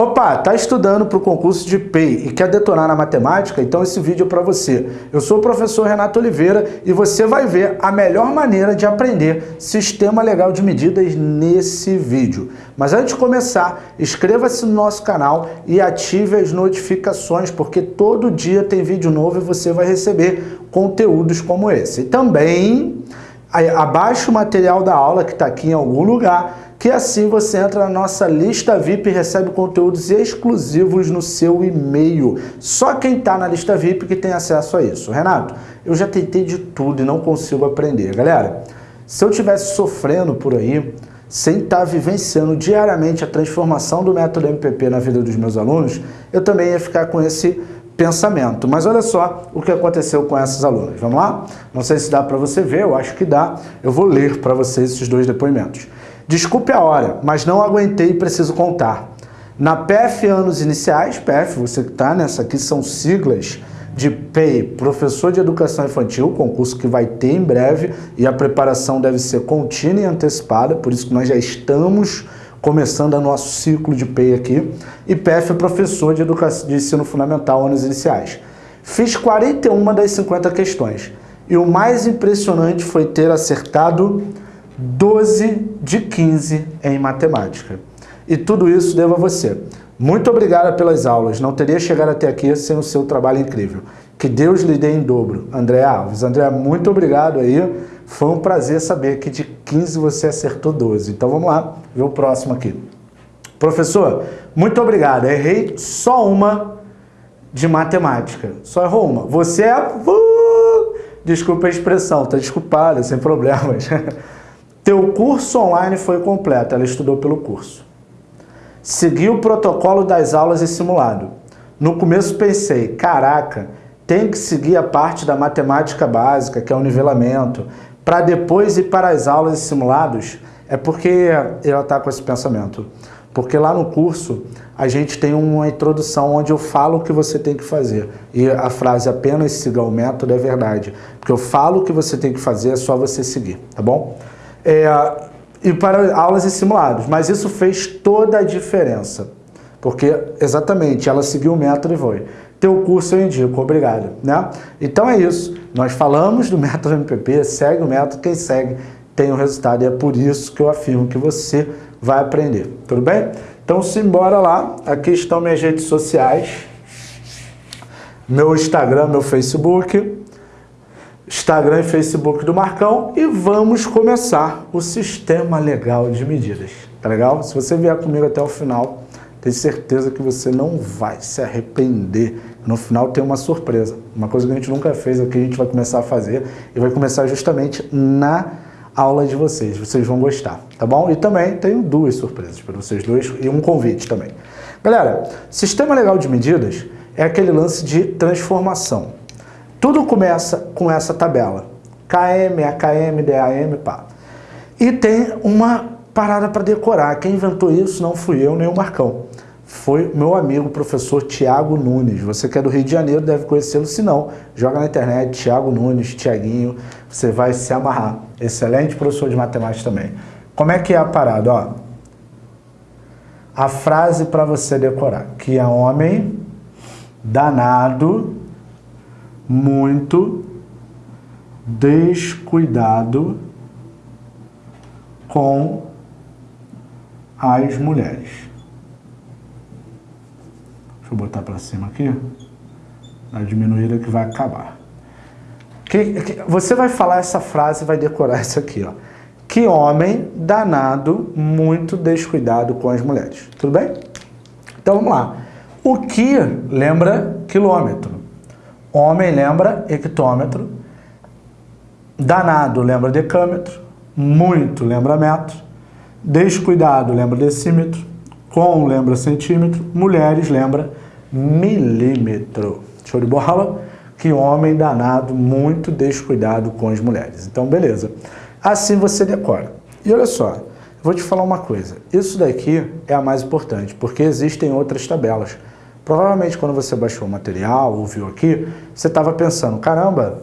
Opa, tá estudando para o concurso de PEI e quer detonar na matemática? Então esse vídeo é para você. Eu sou o professor Renato Oliveira e você vai ver a melhor maneira de aprender sistema legal de medidas nesse vídeo. Mas antes de começar, inscreva-se no nosso canal e ative as notificações, porque todo dia tem vídeo novo e você vai receber conteúdos como esse. E também abaixe o material da aula que está aqui em algum lugar que assim você entra na nossa lista VIP e recebe conteúdos exclusivos no seu e-mail. Só quem está na lista VIP que tem acesso a isso. Renato, eu já tentei de tudo e não consigo aprender. Galera, se eu estivesse sofrendo por aí, sem estar tá vivenciando diariamente a transformação do método MPP na vida dos meus alunos, eu também ia ficar com esse pensamento. Mas olha só o que aconteceu com esses alunos. Vamos lá? Não sei se dá para você ver, eu acho que dá. Eu vou ler para vocês esses dois depoimentos. Desculpe a hora, mas não aguentei e preciso contar. Na PF Anos Iniciais, PF, você que está nessa aqui, são siglas de PEI, Professor de Educação Infantil, concurso que vai ter em breve, e a preparação deve ser contínua e antecipada, por isso que nós já estamos começando o nosso ciclo de PEI aqui, e PF, Professor de, Educação, de Ensino Fundamental, Anos Iniciais. Fiz 41 das 50 questões, e o mais impressionante foi ter acertado 12 de 15 em matemática. E tudo isso devo a você. Muito obrigada pelas aulas, não teria chegado até aqui sem o seu trabalho incrível. Que Deus lhe dê em dobro. André Alves. André, muito obrigado aí. Foi um prazer saber que de 15 você acertou 12. Então vamos lá, ver o próximo aqui. Professor, muito obrigado. Errei só uma de matemática. Só errou uma. Você é... Uh, desculpa a expressão, tá desculpada, sem problemas. Teu curso online foi completo, ela estudou pelo curso. Seguiu o protocolo das aulas e simulado. No começo pensei, caraca, tem que seguir a parte da matemática básica, que é o nivelamento, para depois ir para as aulas e simulados. É porque ela está com esse pensamento. Porque lá no curso a gente tem uma introdução onde eu falo o que você tem que fazer. E a frase apenas siga o método é verdade. Porque eu falo o que você tem que fazer, é só você seguir, tá bom? É, e para aulas e simulados. Mas isso fez toda a diferença, porque exatamente ela seguiu o método e foi. Teu curso eu indico, obrigado. Né? Então é isso, nós falamos do método MPP, segue o método, quem segue tem o resultado e é por isso que eu afirmo que você vai aprender, tudo bem? Então simbora lá, aqui estão minhas redes sociais, meu Instagram, meu Facebook, Instagram e Facebook do Marcão e vamos começar o sistema legal de medidas. Tá legal? Se você vier comigo até o final, tenho certeza que você não vai se arrepender. No final tem uma surpresa. Uma coisa que a gente nunca fez aqui, a gente vai começar a fazer e vai começar justamente na aula de vocês. Vocês vão gostar, tá bom? E também tenho duas surpresas para vocês dois e um convite também. Galera, sistema legal de medidas é aquele lance de transformação. Tudo começa com essa tabela. KM, AKM, DAM, pá. E tem uma parada para decorar. Quem inventou isso não fui eu nem o Marcão. Foi meu amigo, professor Tiago Nunes. Você que é do Rio de Janeiro deve conhecê-lo, se não, joga na internet, Tiago Nunes, Tiaguinho, você vai se amarrar. Excelente professor de matemática também. Como é que é a parada? Ó, a frase para você decorar, que é homem danado muito descuidado com as mulheres. Deixa eu botar para cima aqui. Na diminuída que vai acabar. Que, que, você vai falar essa frase e vai decorar isso aqui. Ó. Que homem danado, muito descuidado com as mulheres. Tudo bem? Então vamos lá. O que lembra quilômetro? Homem lembra hectômetro, danado lembra decâmetro, muito lembra metro, descuidado lembra decímetro, com lembra centímetro, mulheres lembra milímetro. Show de bola? Que homem danado, muito descuidado com as mulheres. Então, beleza. Assim você decora. E olha só, vou te falar uma coisa. Isso daqui é a mais importante, porque existem outras tabelas. Provavelmente quando você baixou o material, ouviu aqui, você estava pensando, caramba,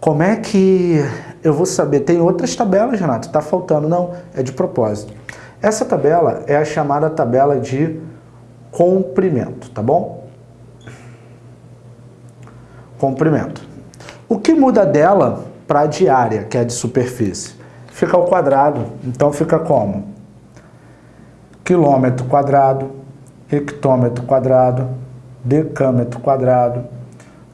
como é que eu vou saber? Tem outras tabelas, Renato, está faltando. Não, é de propósito. Essa tabela é a chamada tabela de comprimento, tá bom? Comprimento. O que muda dela para a diária, que é de superfície? Fica ao quadrado, então fica como? Quilômetro quadrado, hectômetro quadrado, decâmetro quadrado,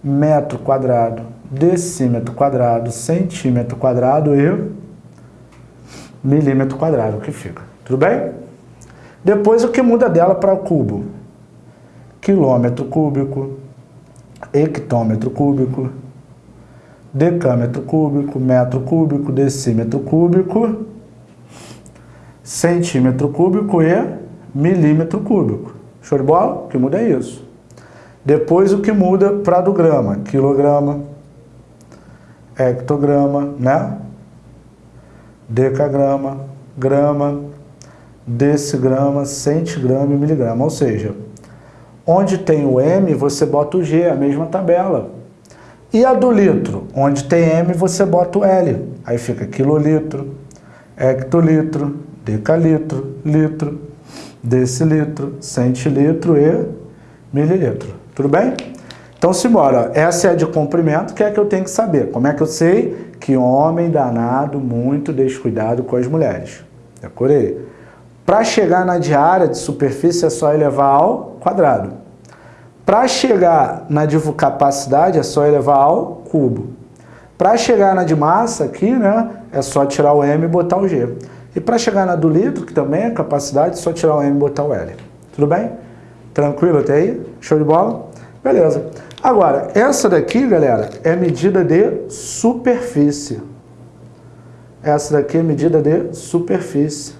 metro quadrado, decímetro quadrado, centímetro quadrado e milímetro quadrado, que fica. Tudo bem? Depois o que muda dela para o cubo? Quilômetro cúbico, hectômetro cúbico, decâmetro cúbico, metro cúbico, decímetro cúbico, centímetro cúbico e milímetro cúbico. Show de bola? O que muda é isso. Depois o que muda para do grama? Quilograma, hectograma, né? Decagrama, grama, decigrama, centigrama e miligrama. Ou seja, onde tem o M, você bota o G, a mesma tabela. E a do litro? Onde tem M, você bota o L. Aí fica quilolitro, hectolitro, decalitro, litro, decilitro, centilitro e mililitro. Tudo bem? Então, simbora. Essa é de comprimento, que é que eu tenho que saber. Como é que eu sei que homem danado, muito descuidado com as mulheres? Decorei. Para chegar na diária de superfície é só elevar ao quadrado. Para chegar na de capacidade é só elevar ao cubo. Para chegar na de massa aqui, né, é só tirar o M e botar o G. E para chegar na do litro, que também é capacidade, é só tirar o M e botar o L. Tudo bem? Tranquilo até aí? Show de bola? Beleza. Agora, essa daqui, galera, é medida de superfície. Essa daqui é medida de superfície,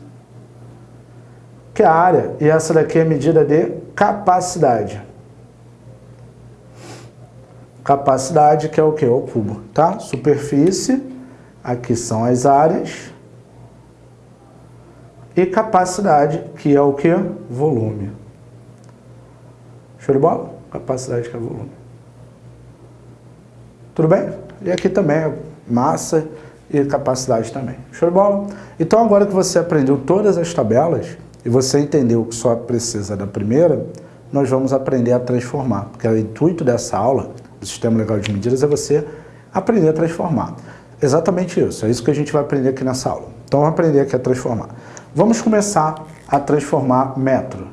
que é a área. E essa daqui é medida de capacidade. Capacidade, que é o que? O cubo, tá? Superfície, aqui são as áreas. E capacidade, que é o que? Volume. Show de bola? Capacidade que é volume. Tudo bem? E aqui também é massa e capacidade também. Show de bola? Então agora que você aprendeu todas as tabelas e você entendeu que só precisa da primeira, nós vamos aprender a transformar. Porque o intuito dessa aula, do Sistema Legal de Medidas, é você aprender a transformar. Exatamente isso, é isso que a gente vai aprender aqui nessa aula. Então vamos aprender aqui a transformar. Vamos começar a transformar metro.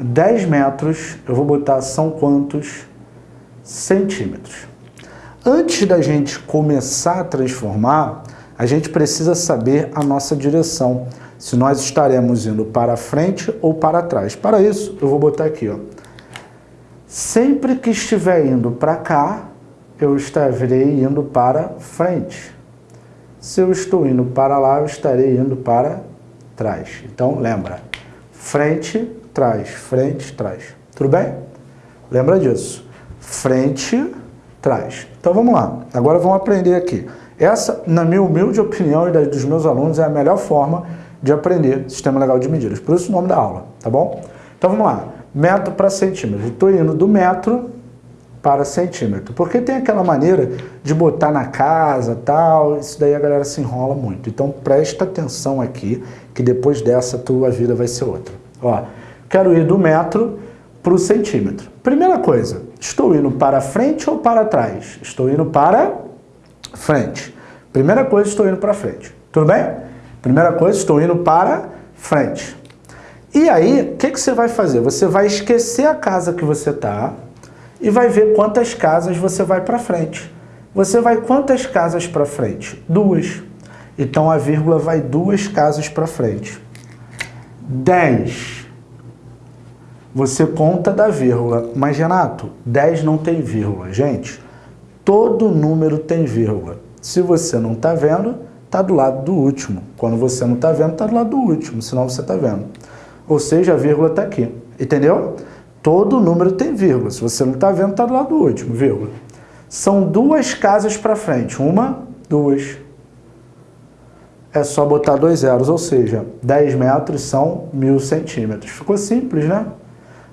10 metros, eu vou botar são quantos centímetros. Antes da gente começar a transformar, a gente precisa saber a nossa direção. Se nós estaremos indo para frente ou para trás. Para isso, eu vou botar aqui. Ó. Sempre que estiver indo para cá, eu estarei indo para frente. Se eu estou indo para lá, eu estarei indo para trás. Então, lembra, frente, trás, frente, trás. Tudo bem? Lembra disso. Frente, trás. Então vamos lá. Agora vamos aprender aqui. Essa, na minha humilde opinião e dos meus alunos, é a melhor forma de aprender sistema legal de medidas. Por isso o nome da aula, tá bom? Então vamos lá. Metro para centímetro. Estou indo do metro para centímetro. Porque tem aquela maneira de botar na casa tal, isso daí a galera se enrola muito. Então presta atenção aqui, que depois dessa tua vida vai ser outra. Ó, Quero ir do metro para o centímetro. Primeira coisa, estou indo para frente ou para trás? Estou indo para frente. Primeira coisa, estou indo para frente. Tudo bem? Primeira coisa, estou indo para frente. E aí, o que, que você vai fazer? Você vai esquecer a casa que você está e vai ver quantas casas você vai para frente. Você vai quantas casas para frente? Duas. Então a vírgula vai duas casas para frente. 10 você conta da vírgula. Mas, Renato, 10 não tem vírgula. Gente, todo número tem vírgula. Se você não está vendo, está do lado do último. Quando você não está vendo, está do lado do último, senão você está vendo. Ou seja, a vírgula está aqui. Entendeu? Todo número tem vírgula. Se você não está vendo, está do lado do último, vírgula. São duas casas para frente. Uma, duas. É só botar dois zeros, ou seja, 10 metros são mil centímetros. Ficou simples, né?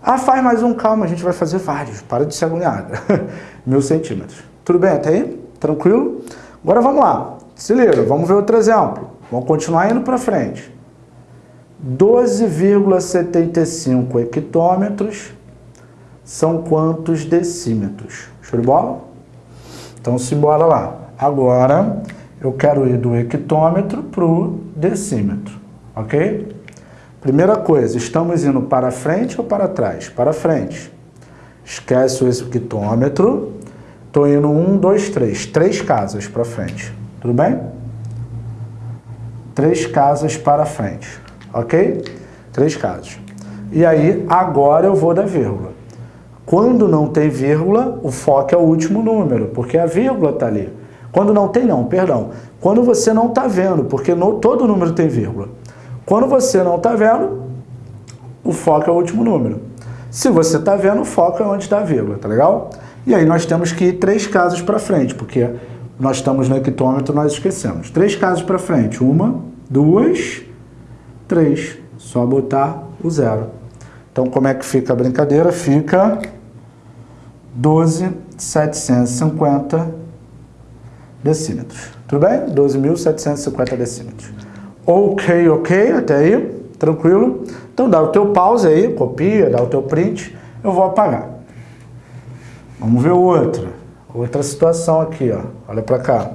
Ah, faz mais um, calma, a gente vai fazer vários, para de ser agoniada. Mil centímetros. Tudo bem até aí? Tranquilo? Agora vamos lá. Se liga, vamos ver outro exemplo. Vamos continuar indo para frente. 12,75 hectômetros são quantos decímetros? Show de bola? Então, simbora lá. Agora, eu quero ir do hectômetro para o decímetro, ok? Primeira coisa, estamos indo para frente ou para trás? Para frente. Esquece o hectômetro. Estou indo um, dois, três. Três casas para frente. Tudo bem? Três casas para frente. Ok? Três casas. E aí, agora eu vou da vírgula. Quando não tem vírgula, o foco é o último número, porque a vírgula está ali. Quando não tem, não, perdão. Quando você não está vendo, porque no, todo número tem vírgula. Quando você não está vendo, o foco é o último número. Se você está vendo, o foco é onde está a vírgula, tá legal? E aí nós temos que ir três casas para frente, porque nós estamos no hectômetro, nós esquecemos. Três casas para frente. Uma, duas, três. Só botar o zero. Então, como é que fica a brincadeira? Fica 12.750 decímetros. Tudo bem? 12.750 decímetros. Ok, ok, até aí, tranquilo? Então dá o teu pause aí, copia, dá o teu print, eu vou apagar. Vamos ver outra. Outra situação aqui, ó. Olha para cá.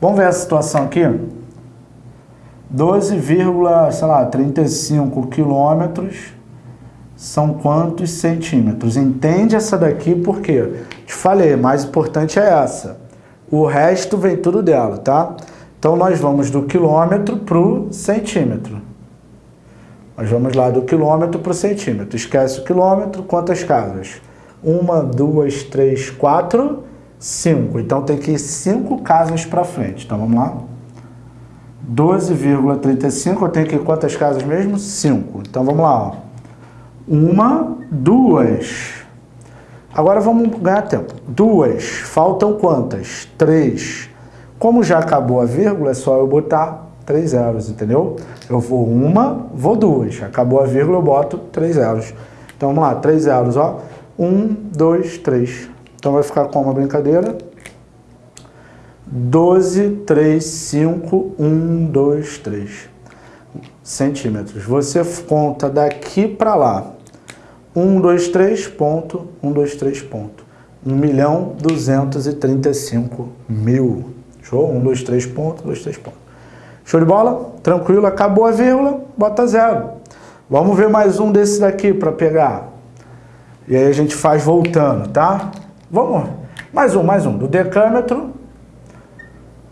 Vamos ver a situação aqui? 12,35 quilômetros são quantos centímetros? Entende essa daqui porque te falei, mais importante é essa. O resto vem tudo dela, tá? Então nós vamos do quilômetro para o centímetro. Nós vamos lá do quilômetro para o centímetro. Esquece o quilômetro, quantas casas? Uma, duas, três, quatro, cinco. Então tem que ir cinco casas para frente. Então vamos lá. 12,35, eu tenho que quantas casas mesmo? 5. Então vamos lá. Ó. Uma, duas. Agora vamos ganhar tempo. Duas. Faltam quantas? Três. Como já acabou a vírgula, é só eu botar três zeros, entendeu? Eu vou uma, vou duas. Acabou a vírgula, eu boto três zeros. Então vamos lá, três zeros, ó. Um, dois, três. Então vai ficar como a brincadeira? 12, 3, 5, 1, 2, 3 centímetros. Você conta daqui para lá. 1, 2, 3, ponto, 1, 2, 3, ponto. 1 milhão 235 mil. Show? 1, 2, 3, ponto, 2, 3, ponto. Show de bola? Tranquilo, acabou a vírgula, bota zero. Vamos ver mais um desses daqui para pegar. E aí a gente faz voltando, tá? Vamos. Mais um, mais um. Do decâmetro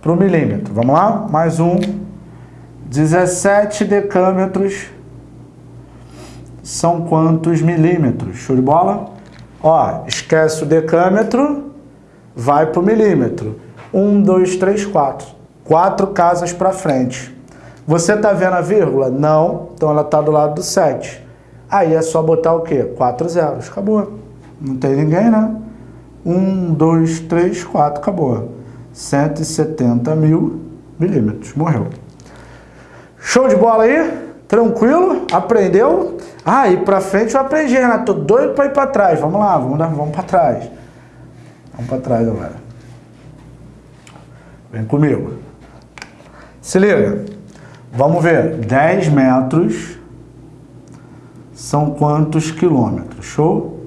para o milímetro. Vamos lá? Mais um. 17 decâmetros são quantos milímetros? Show de bola? Ó, esquece o decâmetro, vai para o milímetro. 1, 2, 3, 4. Quatro casas para frente. Você está vendo a vírgula? Não. Então ela está do lado do 7. Aí é só botar o quê? 4 zeros. Acabou. Não tem ninguém, né? 1, 2, 3, 4. Acabou. 170 mil milímetros. Morreu. Show de bola aí? Tranquilo? Aprendeu? Ah, e pra frente eu aprendi, Renato. Tô doido pra ir pra trás. Vamos lá, vamos, dar, vamos pra trás. Vamos pra trás agora. Vem comigo. Se liga. Vamos ver. 10 metros são quantos quilômetros? Show?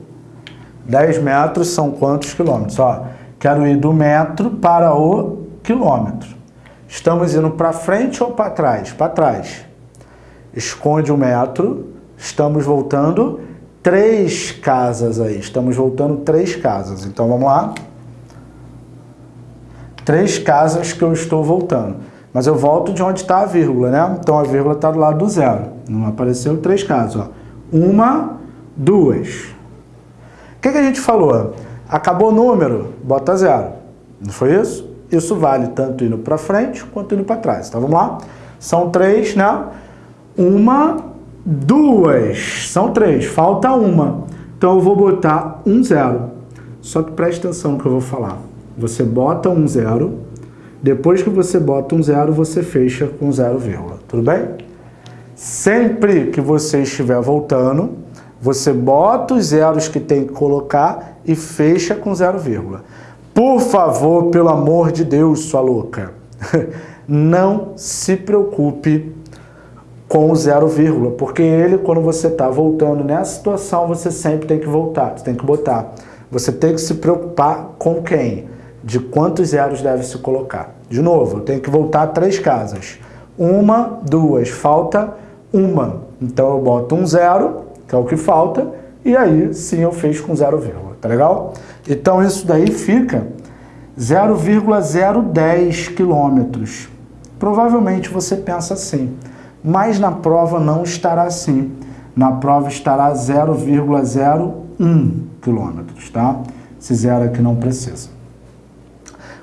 10 metros são quantos quilômetros? Ó, Quero ir do metro para o quilômetro. Estamos indo para frente ou para trás? Para trás. Esconde o metro. Estamos voltando três casas aí. Estamos voltando três casas. Então vamos lá. Três casas que eu estou voltando. Mas eu volto de onde está a vírgula, né? Então a vírgula está do lado do zero. Não apareceu três casas. Ó. Uma, duas. O que, que a gente falou? Acabou o número, bota zero. Não foi isso? Isso vale tanto indo para frente quanto indo para trás. Então vamos lá. São três, né? Uma, duas. São três. Falta uma. Então eu vou botar um zero. Só que preste atenção no que eu vou falar. Você bota um zero. Depois que você bota um zero, você fecha com zero vírgula. Tudo bem? Sempre que você estiver voltando, você bota os zeros que tem que colocar e fecha com zero vírgula. Por favor, pelo amor de Deus, sua louca, não se preocupe com o zero vírgula, porque ele, quando você está voltando nessa situação, você sempre tem que voltar, você tem que botar. Você tem que se preocupar com quem? De quantos zeros deve se colocar. De novo, eu tenho que voltar três casas. Uma, duas, falta uma. Então eu boto um zero, que é o que falta, e aí sim eu fiz com zero vírgula, tá legal? Então isso daí fica 0,010 quilômetros. Provavelmente você pensa assim, mas na prova não estará assim. Na prova estará 0,01 quilômetros, tá? Esse zero aqui não precisa.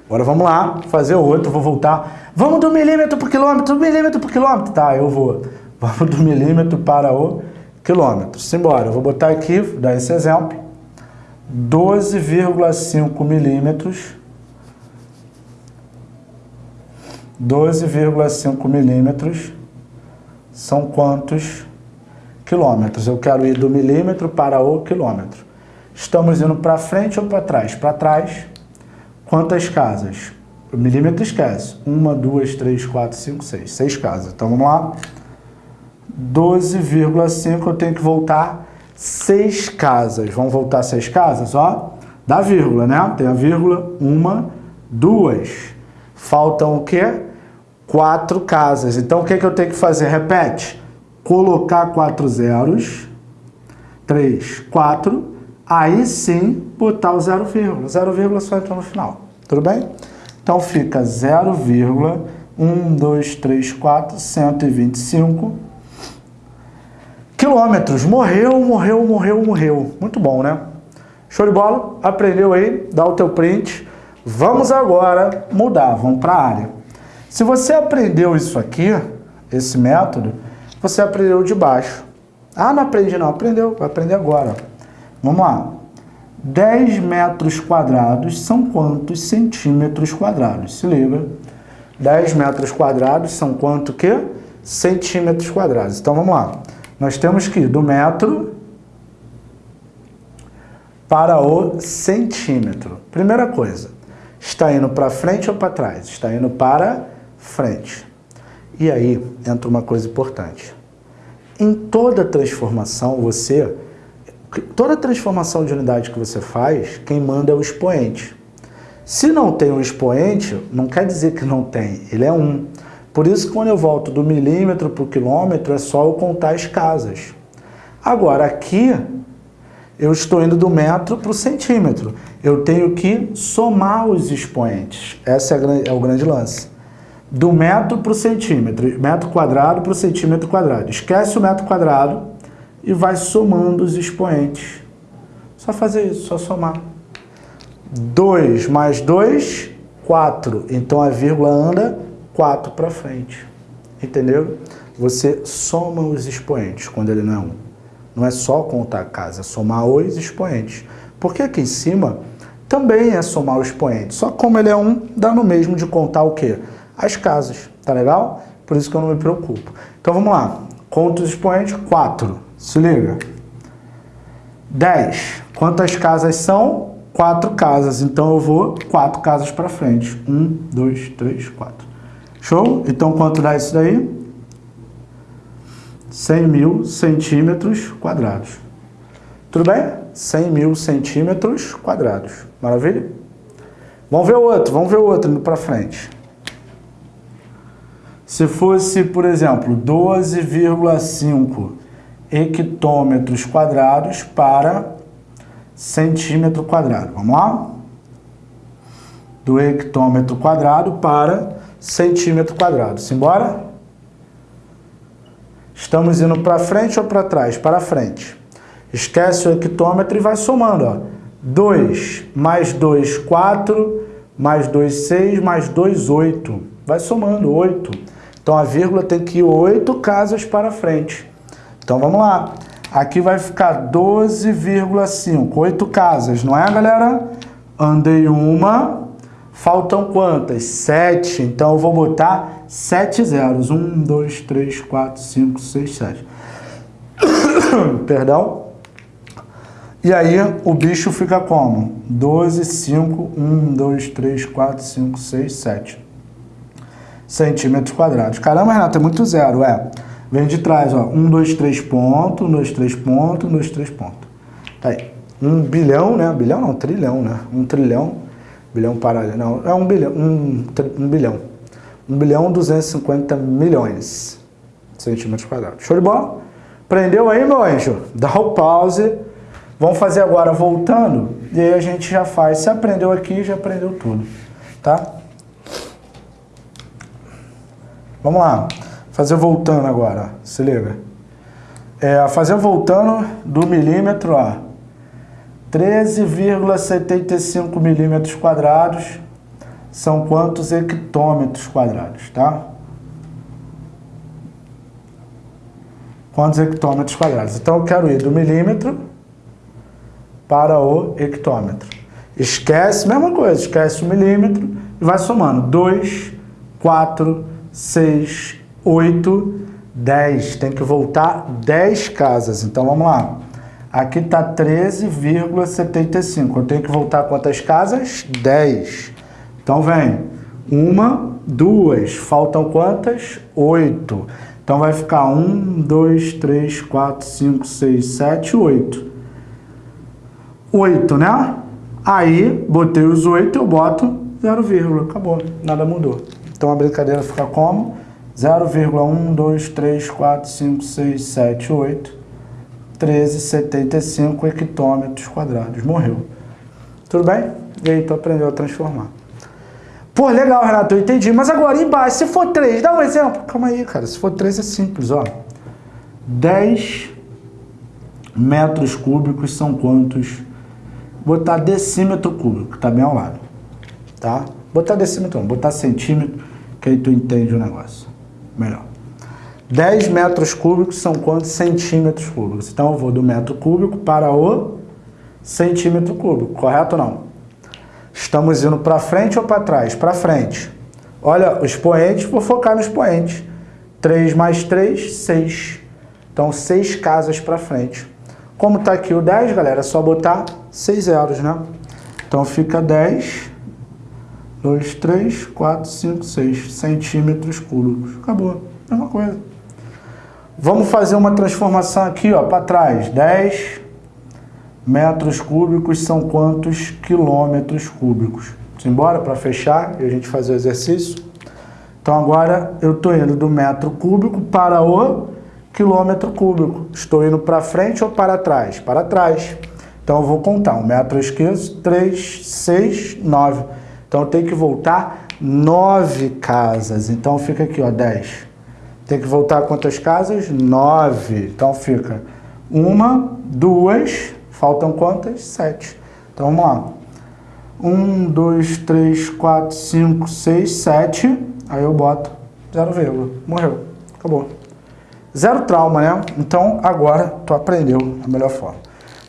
Agora vamos lá, fazer outro, vou voltar. Vamos do milímetro por quilômetro, milímetro por quilômetro. Tá, eu vou. Vamos do milímetro para o quilômetro. Simbora, eu vou botar aqui, dar esse exemplo. 12,5 milímetros 12,5 milímetros são quantos quilômetros? Eu quero ir do milímetro para o quilômetro. Estamos indo para frente ou para trás? Para trás, quantas casas? O milímetro esquece. Uma, duas, três, quatro, cinco, seis. Seis casas. Então vamos lá. 12,5 eu tenho que voltar seis casas. Vamos voltar seis casas, ó. Dá vírgula, né? Tem a vírgula, uma, duas. Faltam o quê? Quatro casas. Então o que, que eu tenho que fazer? Repete. Colocar quatro zeros. Três, quatro aí sim botar o 0, vírgula. 0, vírgula só entra no final. Tudo bem? Então fica 0, 1, 2, 3, 4, 125 quilômetros. Morreu, morreu, morreu, morreu. Muito bom, né? Show de bola? Aprendeu aí? Dá o teu print. Vamos agora mudar, vamos para a área. Se você aprendeu isso aqui, esse método, você aprendeu de baixo. Ah, não aprendi não. Aprendeu, vai aprender agora. Vamos lá. 10 metros quadrados são quantos centímetros quadrados? Se liga. 10 metros quadrados são quanto que? Centímetros quadrados. Então vamos lá. Nós temos que ir do metro para o centímetro. Primeira coisa, está indo para frente ou para trás? Está indo para frente. E aí entra uma coisa importante. Em toda transformação, você toda transformação de unidade que você faz, quem manda é o expoente. Se não tem um expoente, não quer dizer que não tem, ele é um. Por isso quando eu volto do milímetro para o quilômetro, é só eu contar as casas. Agora, aqui, eu estou indo do metro para o centímetro. Eu tenho que somar os expoentes. Esse é, é o grande lance. Do metro para o centímetro, metro quadrado para o centímetro quadrado. Esquece o metro quadrado, e vai somando os expoentes. Só fazer isso, só somar. 2 mais 2, 4. Então a vírgula anda 4 para frente. Entendeu? Você soma os expoentes quando ele não é 1. Um. Não é só contar a casa, é somar os expoentes. Porque aqui em cima também é somar os expoentes. Só como ele é 1, um, dá no mesmo de contar o quê? As casas. Tá legal? Por isso que eu não me preocupo. Então vamos lá. Conta os expoentes, 4. Se liga. 10. Quantas casas são? Quatro casas. Então eu vou quatro casas para frente. Um, dois, três, quatro. Show? Então quanto dá isso daí? 100 mil centímetros quadrados. Tudo bem? 100 mil centímetros quadrados. Maravilha? Vamos ver o outro, vamos ver o outro indo para frente. Se fosse, por exemplo, 12,5 hectômetros quadrados para centímetro quadrado. Vamos lá? Do hectômetro quadrado para centímetro quadrado. Simbora? Estamos indo para frente ou para trás? Para frente. Esquece o hectômetro e vai somando. Ó. 2 mais 2, 4, mais 2, 6, mais 2, 8. Vai somando, 8. Então a vírgula tem que ir 8 casas para frente. Então vamos lá. Aqui vai ficar 12,5, oito casas, não é, galera? Andei uma, faltam quantas? Sete. Então eu vou botar sete zeros. Um, dois, três, quatro, cinco, seis, sete. Perdão. E aí o bicho fica como? 12, 5, 1, 2, 3, 4, 5, 6, 7 centímetros quadrados. Caramba, Renato, é muito zero, é. Vem de trás, ó. 1, 2, 3 pontos, 1, 2, 3 pontos, 1, 2, 3 pontos. Tá aí. 1 bilhão, né? Bilhão não, trilhão, né? 1 trilhão, bilhão paralelo. Não, é 1 bilhão, 1, 1 bilhão. 1 bilhão 250 milhões centímetros quadrados. Show de bola? Prendeu aí, meu anjo? Dá o pause. Vamos fazer agora voltando, e aí a gente já faz. Se aprendeu aqui, já aprendeu tudo, tá? Vamos lá. Fazer voltando agora, se liga. É, fazer voltando do milímetro, ó. 13,75 milímetros quadrados são quantos hectômetros quadrados, tá? Quantos hectômetros quadrados? Então eu quero ir do milímetro para o hectômetro. Esquece, mesma coisa, esquece o milímetro e vai somando. 2, 4, 6, 8, 10. Tem que voltar 10 casas. Então vamos lá. Aqui está 13,75. Eu tenho que voltar quantas casas? 10. Então vem. Uma, duas. Faltam quantas? 8. Então vai ficar 1, 2, 3, 4, 5, 6, 7, 8. 8, né? Aí, botei os 8, eu boto 0, acabou. Nada mudou. Então a brincadeira fica como? 0,1, 2, 3, 4, 5, 6, 7, 8, 13,75 hectômetros quadrados. Morreu. Tudo bem? E aí tu aprendeu a transformar. Pô, legal, Renato, eu entendi. Mas agora embaixo, se for 3, dá um exemplo. Calma aí, cara. Se for 3 é simples, ó. 10 metros cúbicos são quantos? Botar decímetro cúbico, tá bem ao lado. Tá? Botar decímetro, não. Botar centímetro, que aí tu entende o negócio. Melhor. 10 metros cúbicos são quantos centímetros cúbicos? Então eu vou do metro cúbico para o centímetro cúbico, correto ou não? Estamos indo para frente ou para trás? Para frente. Olha, os poentes, vou focar nos poentes. 3 mais 3, 6. Então, 6 casas para frente. Como está aqui o 10, galera, é só botar 6 zeros, né? Então, fica 10, 2, 3, 4, 5, 6 centímetros cúbicos. Acabou. Mesma coisa. Vamos fazer uma transformação aqui, ó, para trás. 10 metros cúbicos são quantos quilômetros cúbicos? Simbora para fechar e a gente fazer o exercício? Então agora eu estou indo do metro cúbico para o quilômetro cúbico. Estou indo para frente ou para trás? Para trás. Então eu vou contar. Um metro esquerdo, 3, 6, 9. Então tenho que voltar 9 casas. Então fica aqui, ó, 10. Tem que voltar quantas casas? 9. Então fica uma, duas, Faltam quantas? Sete. Então vamos lá. Um, dois, três, quatro, cinco, seis, sete. Aí eu boto zero vírgula. Morreu. Acabou. Zero trauma, né? Então agora tu aprendeu a melhor forma.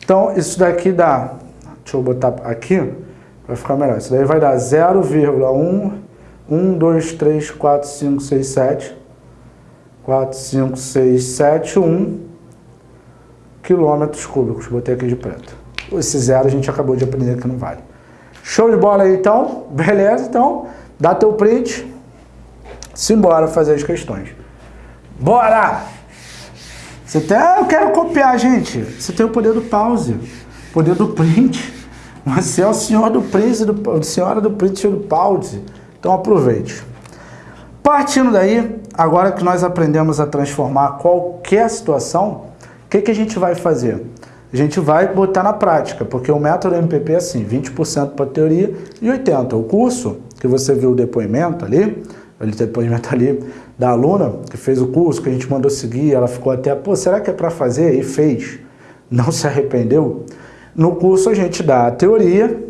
Então isso daqui dá... Deixa eu botar aqui vai ficar melhor. Isso daí vai dar 0,1, 1, 2, 3, 4, 5, 6, 7. 4, 5, 6, 7, 1 quilômetros cúbicos. Botei aqui de preto. Esse zero a gente acabou de aprender que não vale. Show de bola aí, então? Beleza? Então, dá teu print. Simbora fazer as questões. Bora! Você tem... Eu quero copiar, gente. Você tem o poder do pause, poder do print. Você é o senhor do print, do, senhora do print e do pause. Então aproveite. Partindo daí, agora que nós aprendemos a transformar qualquer situação, o que, que a gente vai fazer? A gente vai botar na prática, porque o método MPP é assim, 20% para teoria e 80%. O curso, que você viu o depoimento ali, o depoimento ali da aluna que fez o curso, que a gente mandou seguir, ela ficou até, pô, será que é para fazer? E fez. Não se arrependeu. No curso a gente dá a teoria,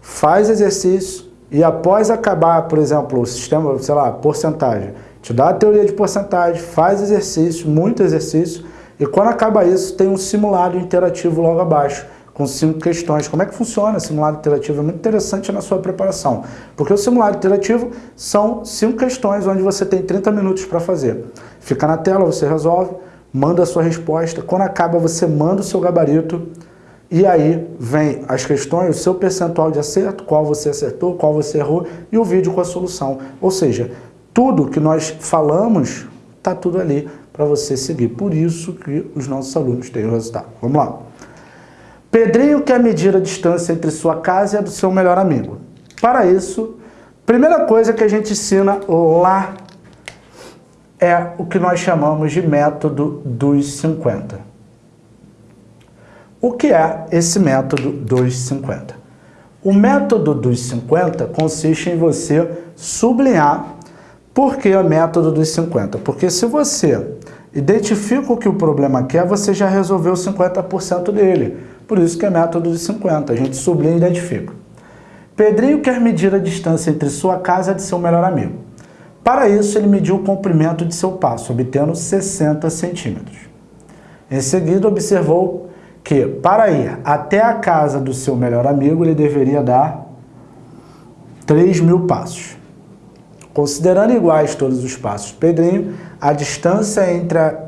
faz exercício e após acabar, por exemplo, o sistema, sei lá, porcentagem, te dá a teoria de porcentagem, faz exercício, muito exercício, e quando acaba isso, tem um simulado interativo logo abaixo, com cinco questões. Como é que funciona o simulado interativo? É muito interessante na sua preparação, porque o simulado interativo são cinco questões onde você tem 30 minutos para fazer. Fica na tela, você resolve, manda a sua resposta, quando acaba você manda o seu gabarito, e aí vem as questões, o seu percentual de acerto, qual você acertou, qual você errou, e o vídeo com a solução. Ou seja, tudo que nós falamos, está tudo ali para você seguir. Por isso que os nossos alunos têm o resultado. Vamos lá. Pedrinho quer medir a distância entre sua casa e a do seu melhor amigo. Para isso, primeira coisa que a gente ensina lá é o que nós chamamos de método dos 50. O que é esse método dos 50? O método dos 50 consiste em você sublinhar por que o método dos 50. Porque se você identifica o que o problema quer, você já resolveu 50% dele. Por isso que é método de 50, a gente sublinha e identifica. Pedrinho quer medir a distância entre sua casa e seu melhor amigo. Para isso, ele mediu o comprimento de seu passo, obtendo 60 centímetros. Em seguida, observou que, para ir até a casa do seu melhor amigo, ele deveria dar 3 mil passos. Considerando iguais todos os passos Pedrinho, a distância entre a,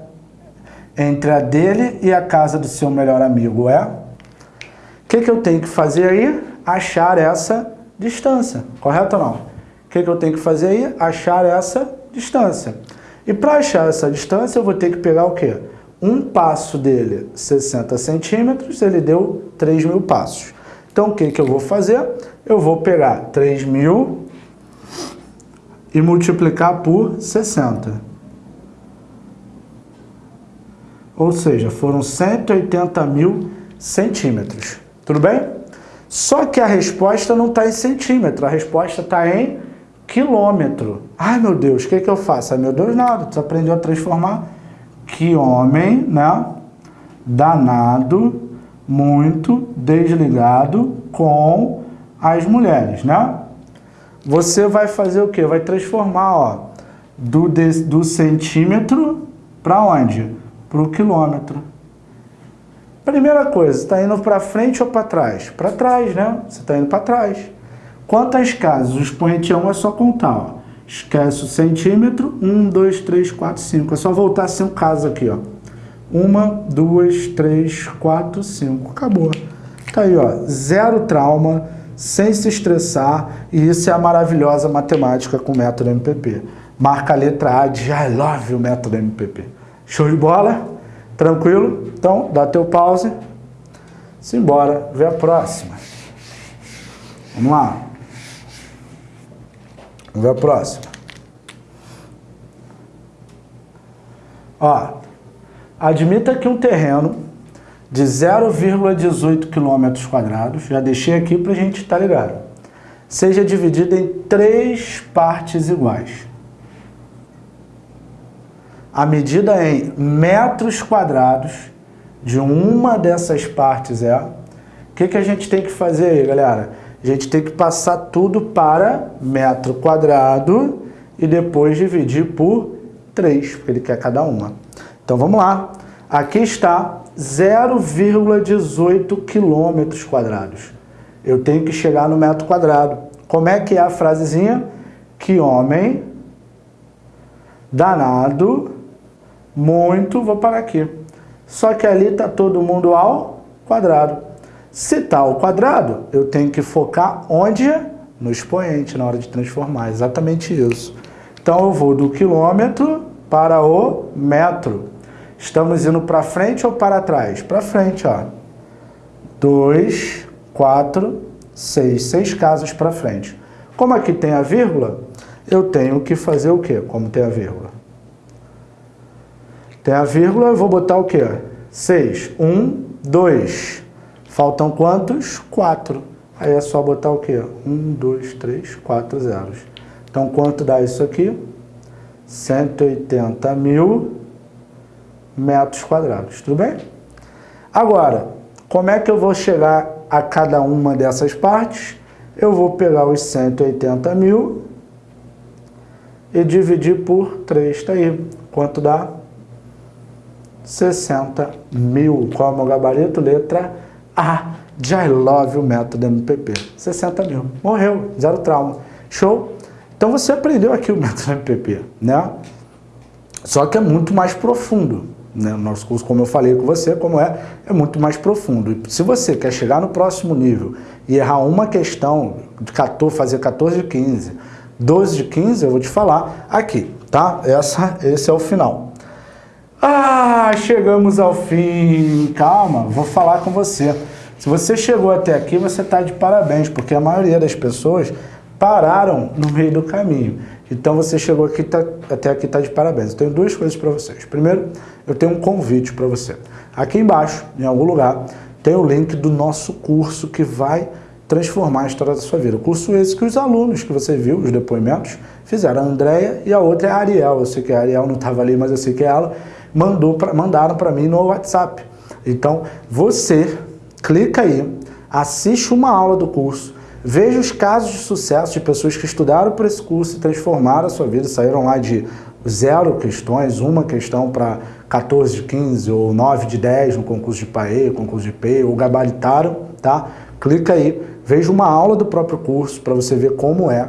entre a dele e a casa do seu melhor amigo é o que, que eu tenho que fazer aí? Achar essa distância, correto ou não? O que, que eu tenho que fazer aí? Achar essa distância. E para achar essa distância, eu vou ter que pegar o quê? Um passo dele, 60 centímetros, ele deu 3 mil passos. Então, o que, que eu vou fazer? Eu vou pegar 3 mil e multiplicar por 60. Ou seja, foram 180 mil centímetros. Tudo bem? Só que a resposta não está em centímetro, a resposta está em quilômetro. Ai, meu Deus, o que, que eu faço? Ai, meu Deus, nada. Tu aprendeu a transformar. Que homem, né? Danado, muito desligado com as mulheres, né? Você vai fazer o quê? Vai transformar, ó, do, de, do centímetro para onde? Para o quilômetro. Primeira coisa, está indo para frente ou para trás? Para trás, né? Você está indo para trás. Quantas casas? O expoente 1 é só contar, ó. Esquece o centímetro. 1, 2, 3, 4, 5. É só voltar cinco casas aqui, ó. Uma, duas, três, quatro, cinco. Acabou. Tá aí, ó. Zero trauma, sem se estressar. E isso é a maravilhosa matemática com o método MPP. Marca a letra A de I love o método MPP. Show de bola? Tranquilo? Então, dá teu pause. Simbora, vê a próxima. Vamos lá. Vamos ver a próxima. Ó, admita que um terreno de 0,18 km quadrados, já deixei aqui para a gente estar tá ligado, seja dividido em três partes iguais a medida em metros quadrados de uma dessas partes é... O que, que a gente tem que fazer aí, galera? A gente tem que passar tudo para metro quadrado e depois dividir por 3, porque ele quer cada uma. Então vamos lá. Aqui está 0,18 quilômetros quadrados. Eu tenho que chegar no metro quadrado. Como é que é a frasezinha? Que homem danado muito, vou parar aqui. Só que ali está todo mundo ao quadrado. Se está ao quadrado, eu tenho que focar onde? No expoente, na hora de transformar. Exatamente isso. Então, eu vou do quilômetro para o metro. Estamos indo para frente ou para trás? Para frente, ó. Dois, quatro, seis. Seis casas para frente. Como aqui tem a vírgula, eu tenho que fazer o quê? Como tem a vírgula? Tem a vírgula, eu vou botar o quê? 6. 1, 2. Faltam quantos? 4. Aí é só botar o quê? 1, 2, 3, 4 zeros. Então, quanto dá isso aqui? 180 mil metros quadrados. Tudo bem? Agora, como é que eu vou chegar a cada uma dessas partes? Eu vou pegar os 180 mil e dividir por 3. Está aí. Quanto dá? 60 mil. Qual é o meu gabarito? Letra A de I love o método MPP. 60 mil. Morreu, zero trauma. Show? Então você aprendeu aqui o método MPP, né? Só que é muito mais profundo. Né? Nosso curso, como eu falei com você, como é, é muito mais profundo. E se você quer chegar no próximo nível e errar uma questão, de 14, fazer 14 de 15, 12 de 15, eu vou te falar aqui, tá? Essa, esse é o final. Ah, chegamos ao fim. Calma, vou falar com você. Se você chegou até aqui, você está de parabéns, porque a maioria das pessoas pararam no meio do caminho. Então você chegou aqui, tá, até aqui, está de parabéns. Eu tenho duas coisas para vocês. Primeiro, eu tenho um convite para você. Aqui embaixo, em algum lugar, tem o link do nosso curso que vai transformar a história da sua vida. O curso esse que os alunos que você viu, os depoimentos, fizeram. A Andrea e a outra é a Ariel. Eu sei que a Ariel não estava ali, mas eu sei que ela mandou pra, mandaram para mim no WhatsApp. Então, você clica aí, assiste uma aula do curso, veja os casos de sucesso de pessoas que estudaram por esse curso e transformaram a sua vida, saíram lá de zero questões, uma questão para 14 de 15 ou 9 de 10 no concurso de PAE, concurso de PE, ou gabaritaram, tá? Clica aí, veja uma aula do próprio curso para você ver como é,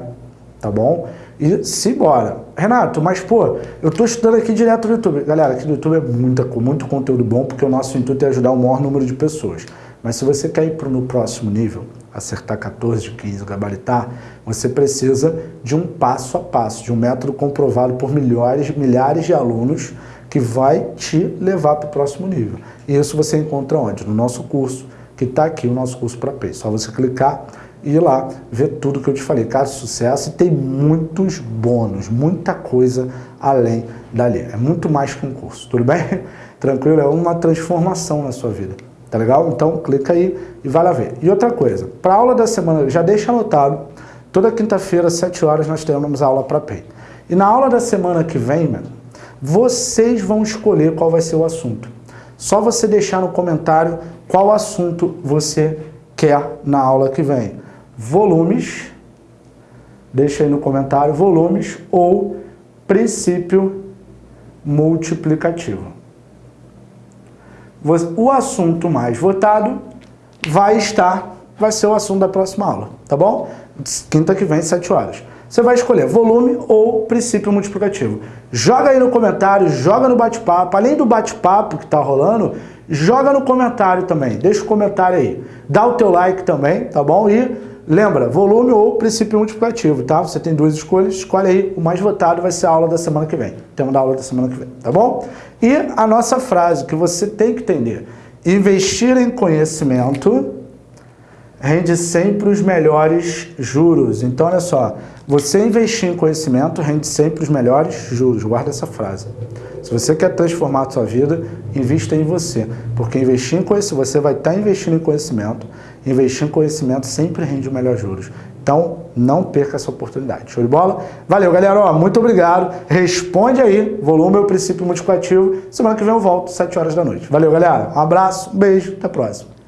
tá bom? E simbora. Renato, mas pô, eu tô estudando aqui direto no YouTube. Galera, aqui no YouTube é muita, muito conteúdo bom, porque o nosso intuito é ajudar o maior número de pessoas. Mas se você quer ir para no próximo nível, acertar 14 de 15, gabaritar, você precisa de um passo a passo, de um método comprovado por milhares, milhares de alunos que vai te levar para o próximo nível. E isso você encontra onde? No nosso curso, que está aqui, o nosso curso para Pay. Só você clicar ir lá ver tudo que eu te falei. Caso sucesso, tem muitos bônus, muita coisa além dali. É muito mais que um curso, tudo bem? Tranquilo? É uma transformação na sua vida. Tá legal? Então clica aí e vai lá ver. E outra coisa, para a aula da semana, já deixa anotado, toda quinta-feira, às 7 horas, nós temos aula para PEI. E na aula da semana que vem, mano, vocês vão escolher qual vai ser o assunto. Só você deixar no comentário qual assunto você quer na aula que vem volumes, deixa aí no comentário, volumes ou princípio multiplicativo. O assunto mais votado vai estar, vai ser o assunto da próxima aula, tá bom? Quinta que vem, 7 horas. Você vai escolher volume ou princípio multiplicativo. Joga aí no comentário, joga no bate-papo. Além do bate-papo que está rolando, joga no comentário também. Deixa o comentário aí. Dá o teu like também, tá bom? E Lembra, volume ou princípio multiplicativo, tá? Você tem duas escolhas, escolhe aí, o mais votado vai ser a aula da semana que vem. Tema da aula da semana que vem, tá bom? E a nossa frase que você tem que entender. Investir em conhecimento rende sempre os melhores juros. Então, olha só, você investir em conhecimento rende sempre os melhores juros. Guarda essa frase. Se você quer transformar a sua vida, invista em você. Porque investir em conhecimento, você vai estar investindo em conhecimento, investir em conhecimento sempre rende o melhor juros. Então, não perca essa oportunidade. Show de bola? Valeu, galera. Ó, muito obrigado. Responde aí, volume ou princípio multiplicativo. Semana que vem eu volto, 7 horas da noite. Valeu, galera. Um abraço, um beijo, até a próxima.